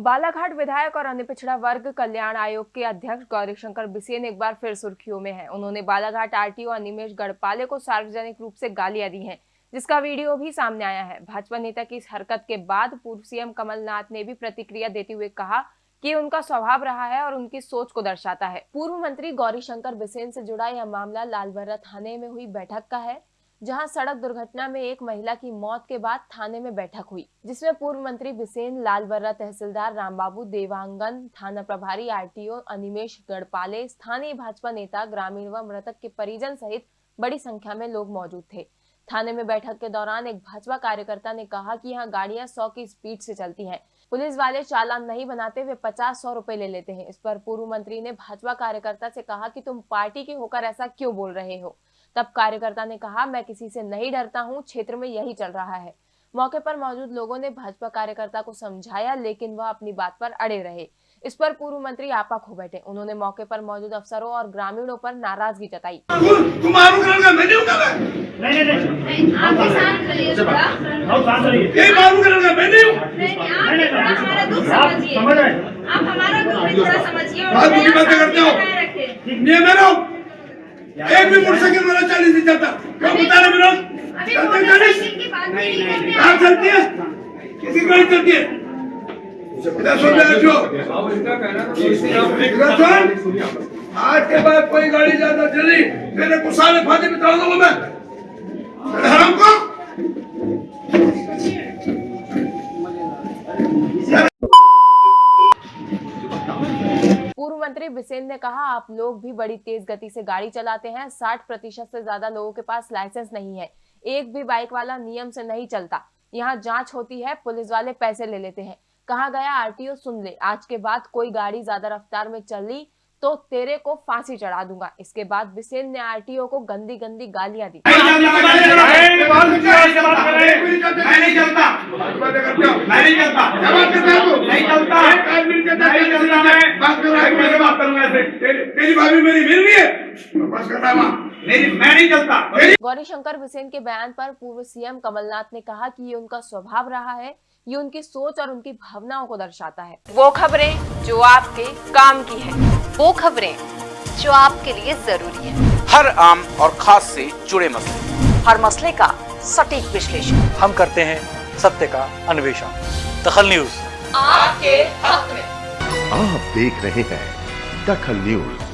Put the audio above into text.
बालाघाट विधायक और अन्य पिछड़ा वर्ग कल्याण आयोग के अध्यक्ष गौरीशंकर बिसेन एक बार फिर सुर्खियों में हैं। उन्होंने बालाघाट आरटीओ अनिमेश गढ़पाले को सार्वजनिक रूप से गालियाँ दी हैं, जिसका वीडियो भी सामने आया है। भाजपा नेता की इस हरकत के बाद पूर्व सीएम कमलनाथ ने भी प्रतिक्रिया देते हुए कहा कि उनका स्वभाव रहा है और उनकी सोच को दर्शाता है। पूर्व मंत्री गौरीशंकर बिसेन से जुड़ा यह मामला लालबर्रा थाने में हुई बैठक का है। जहाँ सड़क दुर्घटना में एक महिला की मौत के बाद थाने में बैठक हुई, जिसमें पूर्व मंत्री बिसेन लालबर्रा तहसीलदार रामबाबू देवांगन, थाना प्रभारी आरटीओ अनिमेश गढ़पाले, स्थानीय भाजपा नेता ग्रामीण व मृतक के परिजन सहित बड़ी संख्या में लोग मौजूद थे। थाने में बैठक के दौरान एक भाजपा कार्यकर्ता ने कहा कि यहाँ गाड़ियाँ सौ की स्पीड से चलती हैं। पुलिस वाले चालान नहीं बनाते वे पचास सौ रुपए ले लेते हैं। इस पर पूर्व मंत्री ने भाजपा कार्यकर्ता से कहा कि तुम पार्टी के होकर ऐसा क्यों बोल रहे हो? तब कार्यकर्ता ने कहा मैं किसी से नहीं डरता हूँ क्षेत्र में यही चल रहा है। मौके पर मौजूद लोगों ने भाजपा कार्यकर्ता को समझाया लेकिन वह अपनी बात पर अड़े रहे। इस पर पूर्व मंत्री आपा खो बैठे। उन्होंने मौके पर मौजूद अफसरों और ग्रामीणों पर नाराज़गी जताई। आप हूँ। हमारा समझिए। एक भी मोटरसाइकिल मेरा चालीस नहीं चलता क्यों बता रहे विनोद? चलते चालीस? बात चलती है? किसी गाड़ी चलती है? रखो आज के बाद कोई गाड़ी ज़्यादा चली मेरे को साले फाते में चढ़ा दूँगा मैं। हराम को पूर्व मंत्री बिसेन ने कहा आप लोग भी बड़ी तेज गति से गाड़ी चलाते हैं 60 प्रतिशत से ज़्यादा लोगों के पास लाइसेंस नहीं है। एक भी बाइक वाला नियम से नहीं चलता। यहाँ जाँच होती है पुलिस वाले पैसे ले लेते हैं। कहा गया आरटीओ सुन ले। आज के बाद कोई गाड़ी ज़्यादा रफ्तार में चली तो तेरे को फांसी चढ़ा दूँगा। इसके बाद बिसेन ने आरटीओ को गंदी गंदी गालियाँ दी। मैं नहीं चलता। मैं नहीं चलता एक आदमी कहता है नहीं चलता मैं बात कर रहा है कैसे बात करूँगा ऐसे तेरी तेरी भाभी मेरी मिल रही है बस कर रहा है। वहाँ मेरी मैं नहीं चलता। गौरीशंकर बिसेन के बयान पर पूर्व सीएम कमलनाथ ने कहा कि ये उनका स्वभाव रहा है ये उनकी सोच और उनकी भावनाओं को दर्शाता है। वो खबरें जो आपके काम की है वो खबरें जो आपके लिए ज़रूरी है। हर आम और खास से जुड़े मसले। हर मसले का सटीक विश्लेषण। हम करते हैं सत्य का अन्वेषण। दखल न्यूज़। आपके हक में। आप देख रहे हैं दखल न्यूज़